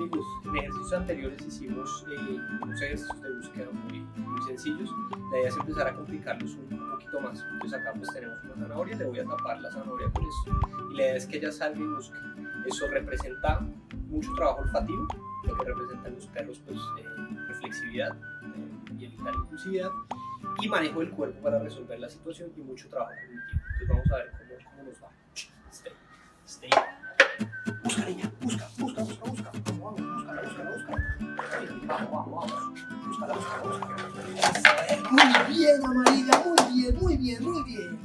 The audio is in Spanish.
amigos, en ejercicios anteriores hicimos eh, unos ejercicios de búsqueda muy, muy sencillos. La idea es empezar a complicarlos un, poquito más. Entonces acá pues tenemos una zanahoria, le voy a tapar la zanahoria con esto. Y la idea es que ella salga y busque. Eso representa mucho trabajo olfativo, lo que representan los perros pues eh, reflexividad eh, y evitar impulsividad y manejo del cuerpo para resolver la situación y mucho trabajo cognitivo. Entonces vamos a ver cómo, cómo nos va. Stay, stay. Busca, niña, Muy bien, Amarilla, muy bien, muy bien, muy bien.